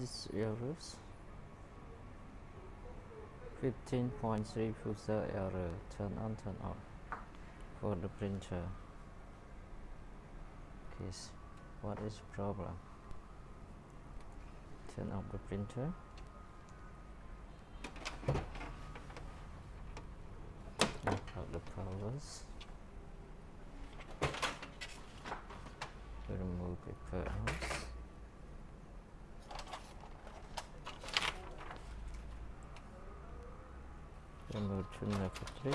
This errors. 15.3 footer error. Turn on turn off. For the printer. Okay what is problem? Turn off the printer. Out the powers. Remove 이런 걸 주문했겠지?